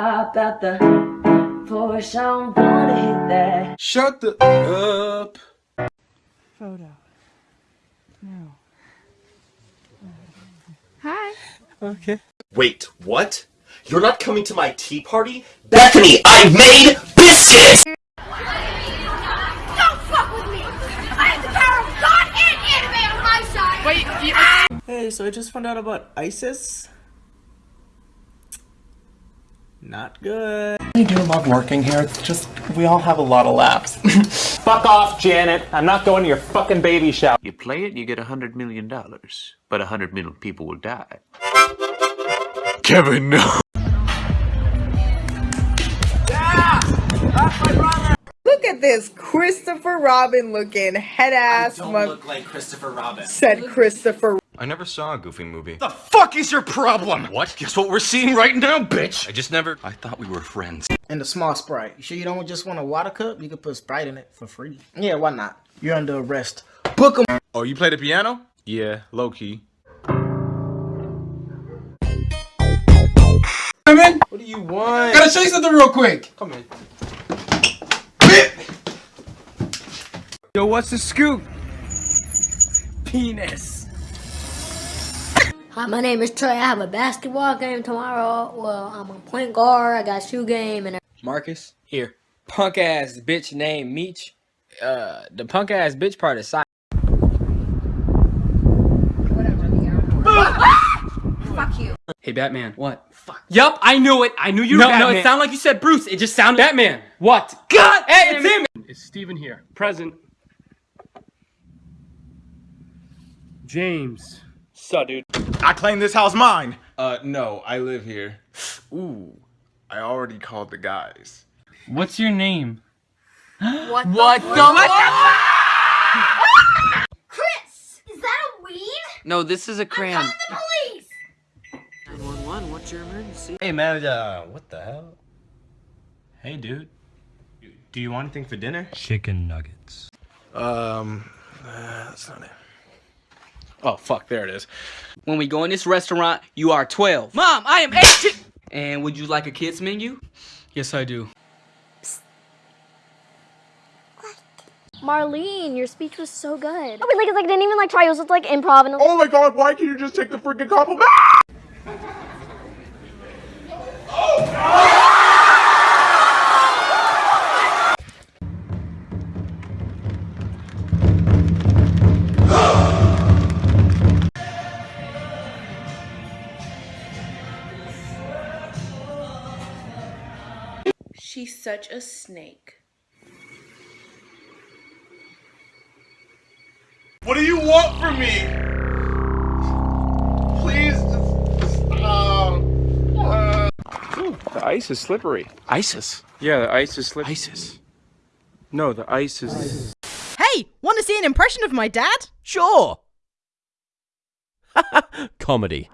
hop out the Porsche, I'm gonna hit that. Shut the up. Photo. No. Hi. Okay. Wait, what? You're not coming to my tea party? Bethany, I made biscuits! Don't fuck with me! I have the power of God and anime on my side! Wait, you... Ah! Hey, so I just found out about ISIS. Not good. I do love working here. It's just we all have a lot of laughs. Fuck off, Janet. I'm not going to your fucking baby shower. You play it, you get a hundred million dollars, but a hundred million people will die. Kevin, no. Look at this Christopher Robin looking head ass I Don't look like Christopher Robin. said Christopher I never saw a Goofy movie. The fuck is your problem? What? Guess what we're seeing right now, bitch? I just never. I thought we were friends. And the small Sprite. You sure you don't just want a water cup? You can put Sprite in it for free. Yeah, why not? You're under arrest. Book 'em. Oh, you play the piano? Yeah, low key. Come in. What do you want? I Gotta show you something real quick. Come in. Yo, what's the scoop? Penis. Hi, my name is Trey. I have a basketball game tomorrow. Well, I'm a point guard. I got shoe game and Marcus, here. Punk ass bitch named Meech. Uh, the punk ass bitch part is side. fuck you. Hey, Batman. What? Fuck. Yup, I knew it. I knew you were No, no, Batman. it sounded like you said Bruce. It just sounded. Batman. What? God! Hey, it's it. him. It's Steven here. Present. James. So, dude. I claim this house mine. Uh, no, I live here. Ooh, I already called the guys. What's your name? What? The? What the? Chris, is that a weed? No, this is a crayon. The police. 911, what's your emergency? Hey man, uh, what the hell? Hey, dude. Do you want anything for dinner? Chicken nuggets. Um, uh, that's not it. Oh, fuck, there it is. When we go in this restaurant, you are 12. Mom, I am 18! And would you like a kid's menu? Yes, I do. Marlene, your speech was so good. Oh, but like, it's like, I didn't even like try. It was just like improv and. Oh my god, why can't you just take the freaking compliment? Oh, She's such a snake. What do you want from me? Please, just, um, uh, The ice is slippery. ISIS. Yeah, the ice is slippery. ISIS. No, the ice is. Hey, want to see an impression of my dad? Sure. Comedy.